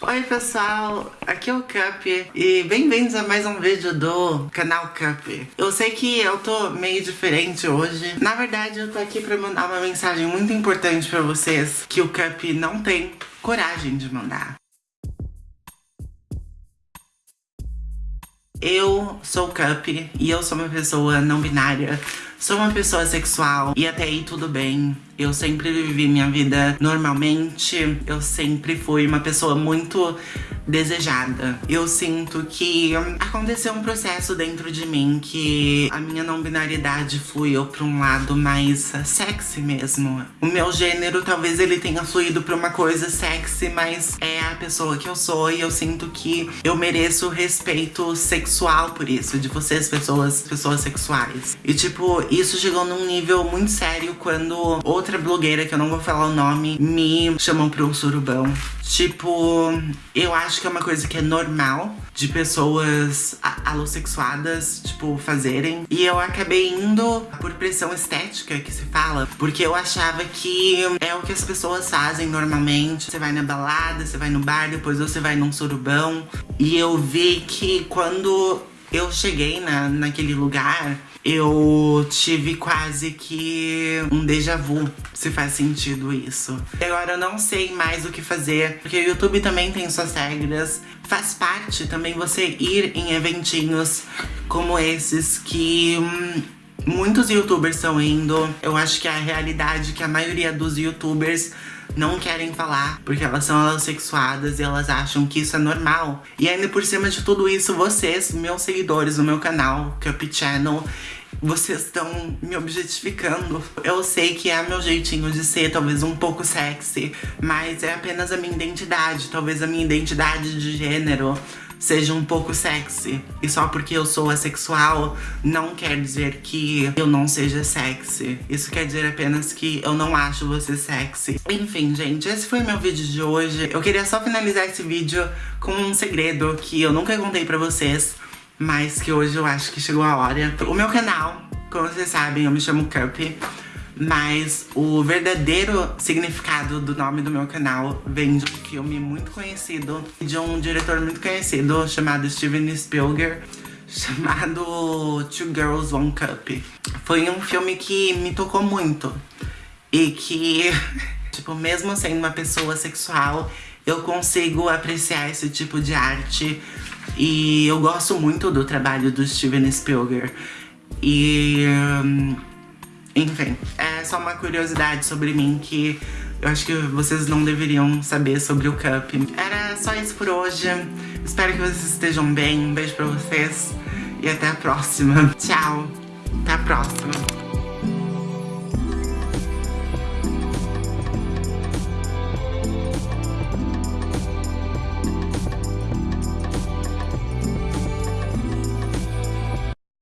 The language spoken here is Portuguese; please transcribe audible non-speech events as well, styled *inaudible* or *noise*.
Oi pessoal, aqui é o Cup e bem-vindos a mais um vídeo do canal Cup. Eu sei que eu tô meio diferente hoje. Na verdade, eu tô aqui pra mandar uma mensagem muito importante pra vocês que o Cup não tem coragem de mandar. Eu sou o Cup e eu sou uma pessoa não binária. Sou uma pessoa sexual e até aí tudo bem. Eu sempre vivi minha vida normalmente. Eu sempre fui uma pessoa muito desejada. Eu sinto que aconteceu um processo dentro de mim que a minha não binariedade fluiu pra um lado mais sexy mesmo. O meu gênero talvez ele tenha fluído pra uma coisa sexy, mas é a pessoa que eu sou e eu sinto que eu mereço respeito sexual por isso, de vocês pessoas, pessoas sexuais. E tipo, isso chegou num nível muito sério quando outra blogueira, que eu não vou falar o nome, me chamou pra um surubão. Tipo, eu acho que é uma coisa que é normal de pessoas alossexuadas, tipo, fazerem. E eu acabei indo por pressão estética, que se fala, porque eu achava que é o que as pessoas fazem normalmente. Você vai na balada, você vai no bar, depois você vai num surubão. E eu vi que quando eu cheguei na, naquele lugar, eu tive quase que um déjà vu, se faz sentido isso. E agora eu não sei mais o que fazer, porque o YouTube também tem suas regras. Faz parte também você ir em eventinhos como esses que... Hum, muitos youtubers estão indo. Eu acho que é a realidade que a maioria dos youtubers não querem falar, porque elas são sexuadas e elas acham que isso é normal. E ainda por cima de tudo isso, vocês, meus seguidores no meu canal, Cup Channel, vocês estão me objetificando. Eu sei que é meu jeitinho de ser, talvez um pouco sexy, mas é apenas a minha identidade, talvez a minha identidade de gênero seja um pouco sexy. E só porque eu sou assexual, não quer dizer que eu não seja sexy. Isso quer dizer apenas que eu não acho você sexy. Enfim, gente, esse foi meu vídeo de hoje. Eu queria só finalizar esse vídeo com um segredo que eu nunca contei pra vocês, mas que hoje eu acho que chegou a hora. O meu canal, como vocês sabem, eu me chamo Cup. Mas o verdadeiro significado do nome do meu canal vem de um filme muito conhecido, de um diretor muito conhecido chamado Steven Spielberg, *laughs* chamado Two Girls One Cup. Foi um filme que me tocou muito e que, *laughs* tipo, mesmo sendo uma pessoa sexual, eu consigo apreciar esse tipo de arte e eu gosto muito do trabalho do Steven Spielberg. E... Um, enfim, é só uma curiosidade sobre mim que eu acho que vocês não deveriam saber sobre o Cup. Era só isso por hoje. Espero que vocês estejam bem. Um beijo pra vocês. E até a próxima. Tchau. Até a próxima.